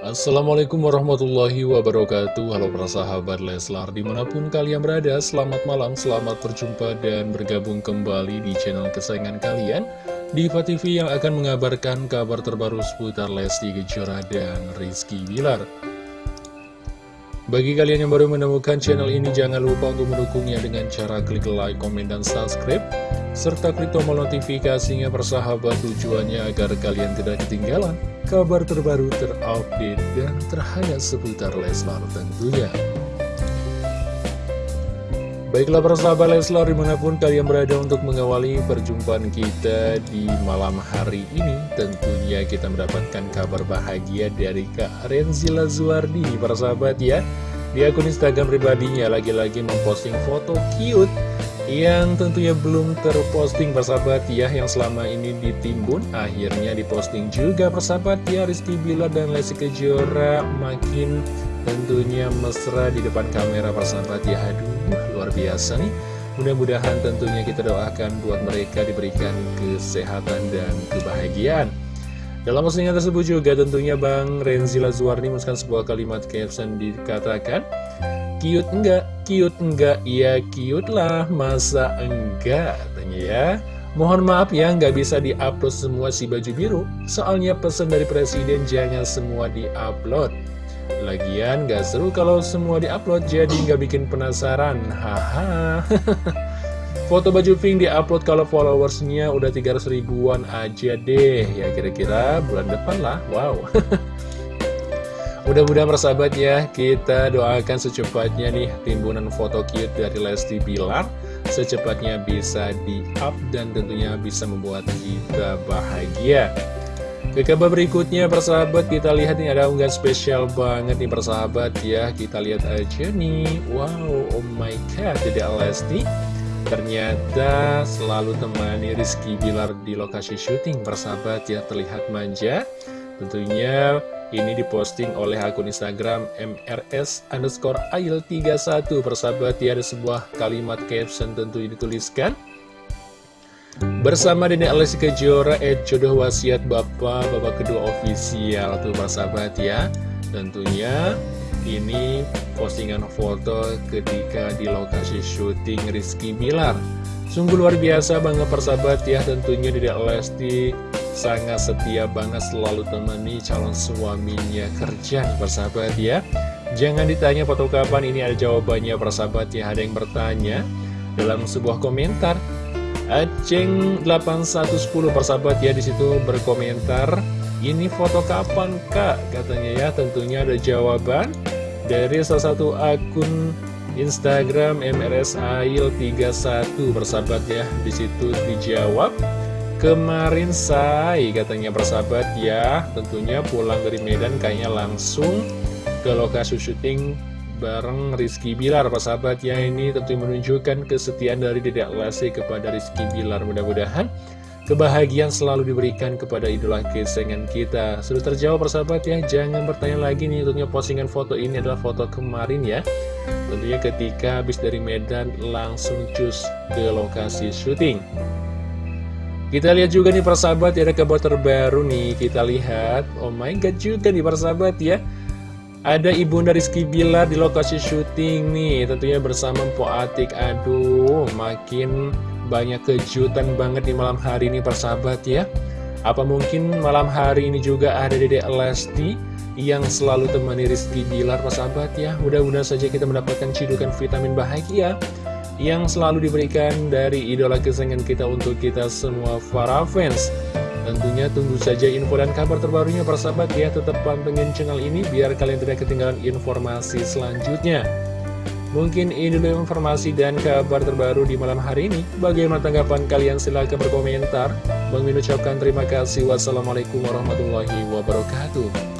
Assalamualaikum warahmatullahi wabarakatuh Halo para sahabat Leslar Di mana pun kalian berada Selamat malam, selamat berjumpa dan bergabung kembali di channel kesayangan kalian Diva TV yang akan mengabarkan kabar terbaru seputar Lesti Kejora dan Rizky Bilar bagi kalian yang baru menemukan channel ini, jangan lupa untuk mendukungnya dengan cara klik like, komen, dan subscribe. Serta klik tombol notifikasinya persahabat tujuannya agar kalian tidak ketinggalan kabar terbaru terupdate dan terhangat seputar Leslar tentunya. Baiklah persahabat Leslar di mana pun kalian berada untuk mengawali perjumpaan kita di malam hari ini Tentunya kita mendapatkan kabar bahagia dari Kak Renzila Zuardi persahabat ya Di akun Instagram pribadinya lagi-lagi memposting foto cute yang tentunya belum terposting persahabat ya yang selama ini ditimbun akhirnya diposting juga persahabat ya Rizky Bila dan Lesti Kejora. Makin tentunya mesra di depan kamera persahabat ya. Aduh luar biasa nih. Mudah-mudahan tentunya kita doakan buat mereka diberikan kesehatan dan kebahagiaan dalam postingan tersebut juga tentunya Bang Renzi Lazuarni menuliskan sebuah kalimat caption dikatakan Cute enggak? Cute enggak? Ya cute lah, masa enggak? Katanya ya Mohon maaf ya, nggak bisa diupload semua si baju biru Soalnya pesan dari presiden jangan semua diupload Lagian nggak seru kalau semua diupload jadi nggak bikin penasaran Haha Foto baju pink diupload kalau followersnya udah 300 ribuan aja deh. Ya kira-kira bulan depan lah, wow. Mudah-mudahan persahabat ya, kita doakan secepatnya nih timbunan foto cute dari Lesti Bilar secepatnya bisa di-up dan tentunya bisa membuat kita bahagia. Ke kabar berikutnya persahabat kita lihat nih ada unggahan spesial banget nih persahabat ya. Kita lihat aja nih. Wow oh my god jadi Lesti Ternyata selalu temani Rizky Bilar di lokasi syuting persahabat ya terlihat manja. Tentunya ini diposting oleh akun Instagram MRS underscore ail 31 Persahabat ya ada sebuah kalimat caption tentu dituliskan. Bersama Dede Alessi Kejora Ed Jodoh Wasiat Bapak Bapak kedua ofisial. Tuh persahabat ya. Tentunya ini postingan foto ketika di lokasi syuting Rizky Bilar. Sungguh luar biasa banget persahabat ya tentunya Dede Lesti sangat setia banget selalu temani calon suaminya. Kerja nih persahabat ya. Jangan ditanya foto kapan ini ada jawabannya persahabat ya. Ada yang bertanya dalam sebuah komentar. Aceng 8110 persahabat ya di situ berkomentar Ini foto kapan kak? Katanya ya tentunya ada jawaban Dari salah satu akun Instagram MRSAIL31 persahabat ya di situ dijawab Kemarin say katanya persahabat ya Tentunya pulang dari Medan kayaknya langsung ke lokasi syuting bareng Rizky Bilar persahabat ya Ini tentu menunjukkan kesetiaan dari Dedek Lesti kepada Rizky Bilar. Mudah-mudahan kebahagiaan selalu diberikan kepada idola kesayangan kita. Sudah terjawab persahabat ya. Jangan bertanya lagi nih tentunya postingan foto ini adalah foto kemarin ya. Tentunya ketika habis dari Medan langsung cus ke lokasi syuting. Kita lihat juga nih persahabat ya ada kabar terbaru nih. Kita lihat. Oh my god juga nih persahabat ya. Ada ibunda Rizky Bilar di lokasi syuting nih. Tentunya bersama Po Atik. Aduh makin banyak kejutan banget di malam hari ini persahabat ya Apa mungkin malam hari ini juga ada Dede Lesti Yang selalu temani Rizky Bilar persahabat ya Mudah-mudahan saja kita mendapatkan cidukan vitamin bahagia yang selalu diberikan dari idola kesayangan kita untuk kita semua para fans. Tentunya tunggu saja info dan kabar terbarunya persahabat ya, tetap pantengin channel ini biar kalian tidak ketinggalan informasi selanjutnya. Mungkin ini dulu informasi dan kabar terbaru di malam hari ini. Bagaimana tanggapan kalian? Silahkan berkomentar. Bang Min ucapkan terima kasih. Wassalamualaikum warahmatullahi wabarakatuh.